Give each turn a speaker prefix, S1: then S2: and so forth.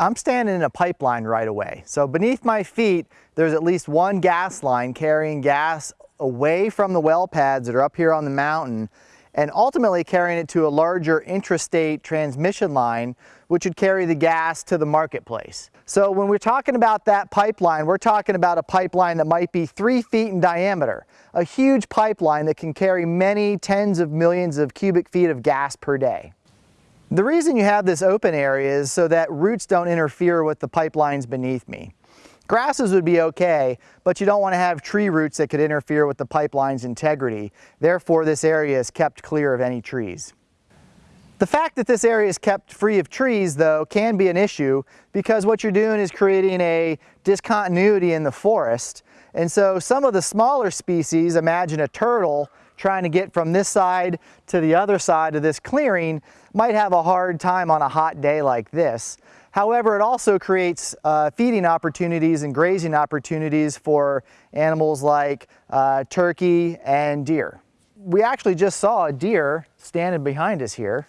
S1: I'm standing in a pipeline right-of-way. So beneath my feet, there's at least one gas line carrying gas away from the well pads that are up here on the mountain and ultimately carrying it to a larger intrastate transmission line which would carry the gas to the marketplace. So when we're talking about that pipeline, we're talking about a pipeline that might be three feet in diameter, a huge pipeline that can carry many tens of millions of cubic feet of gas per day. The reason you have this open area is so that roots don't interfere with the pipelines beneath me. Grasses would be okay, but you don't want to have tree roots that could interfere with the pipeline's integrity. Therefore, this area is kept clear of any trees. The fact that this area is kept free of trees, though, can be an issue because what you're doing is creating a discontinuity in the forest. And so some of the smaller species, imagine a turtle trying to get from this side to the other side of this clearing, might have a hard time on a hot day like this. However, it also creates uh, feeding opportunities and grazing opportunities for animals like uh, turkey and deer. We actually just saw a deer standing behind us here.